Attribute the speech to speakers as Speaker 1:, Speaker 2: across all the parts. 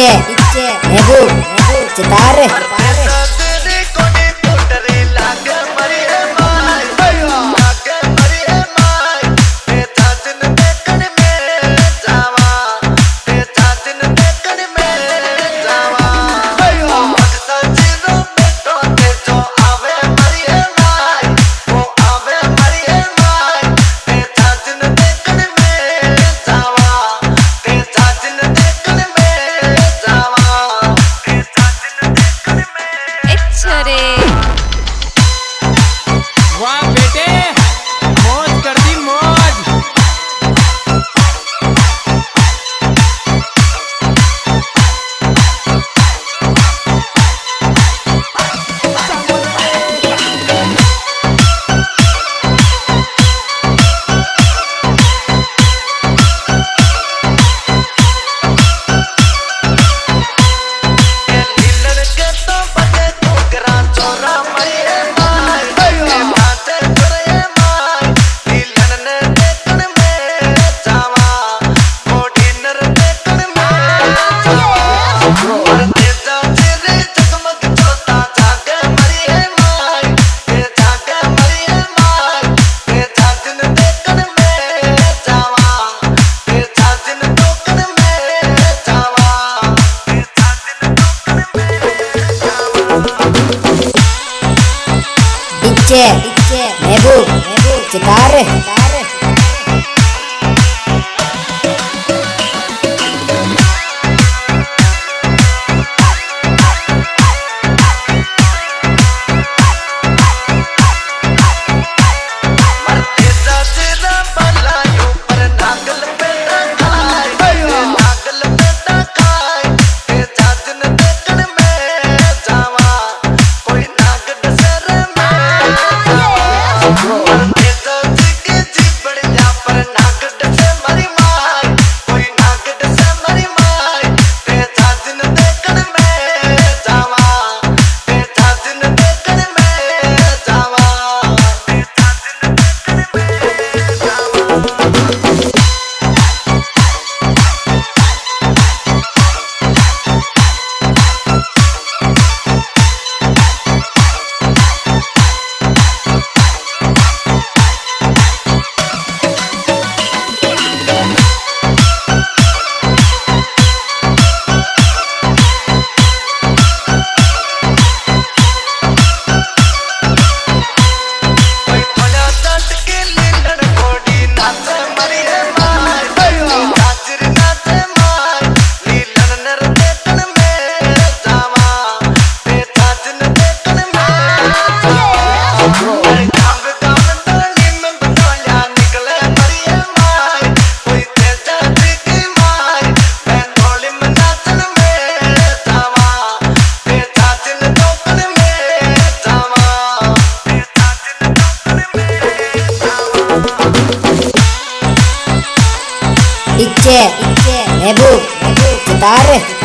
Speaker 1: नीचे नीचे चितार DJ Nebu Cetare Где? Nebu. Kytary.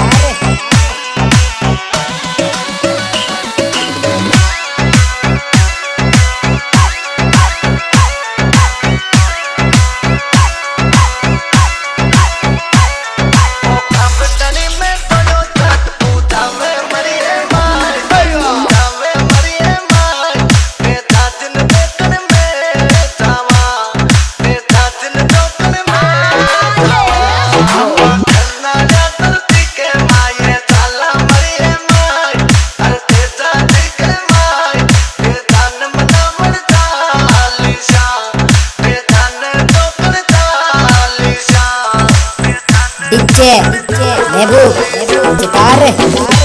Speaker 1: नीचे। महबूब चितार